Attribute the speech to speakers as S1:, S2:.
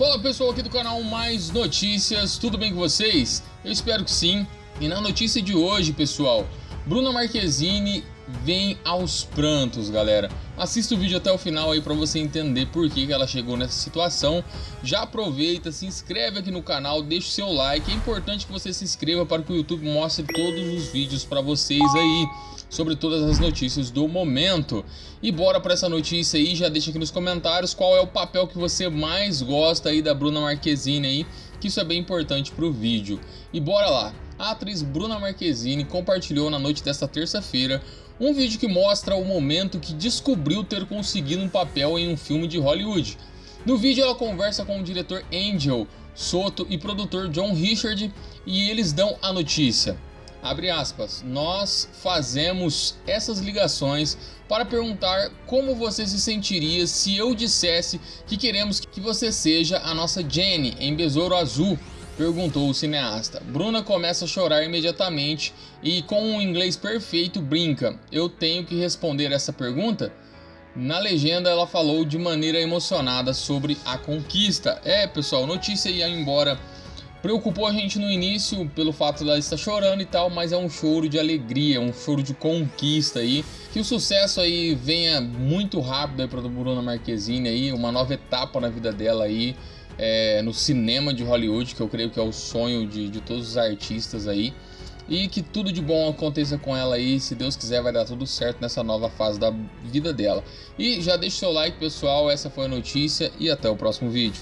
S1: Fala pessoal aqui do canal Mais Notícias, tudo bem com vocês? Eu espero que sim. E na notícia de hoje, pessoal, Bruna Marquezine vem aos prantos, galera. Assista o vídeo até o final aí para você entender por que, que ela chegou nessa situação. Já aproveita, se inscreve aqui no canal, deixa o seu like. É importante que você se inscreva para que o YouTube mostre todos os vídeos para vocês aí sobre todas as notícias do momento. E bora para essa notícia aí, já deixa aqui nos comentários qual é o papel que você mais gosta aí da Bruna Marquezine aí, que isso é bem importante para o vídeo. E bora lá! A atriz Bruna Marquezine compartilhou na noite desta terça-feira um vídeo que mostra o momento que descobriu ter conseguido um papel em um filme de Hollywood. No vídeo ela conversa com o diretor Angel Soto e produtor John Richard e eles dão a notícia. Abre aspas, nós fazemos essas ligações para perguntar como você se sentiria se eu dissesse que queremos que você seja a nossa Jenny em Besouro Azul, perguntou o cineasta. Bruna começa a chorar imediatamente e com um inglês perfeito brinca, eu tenho que responder essa pergunta? Na legenda ela falou de maneira emocionada sobre a conquista. É pessoal, notícia ia embora Preocupou a gente no início pelo fato dela estar chorando e tal, mas é um choro de alegria, um choro de conquista aí. Que o sucesso aí venha muito rápido aí para a Bruna Marquezine aí, uma nova etapa na vida dela aí. É, no cinema de Hollywood, que eu creio que é o sonho de, de todos os artistas aí. E que tudo de bom aconteça com ela aí, se Deus quiser vai dar tudo certo nessa nova fase da vida dela. E já deixa o seu like pessoal, essa foi a notícia e até o próximo vídeo.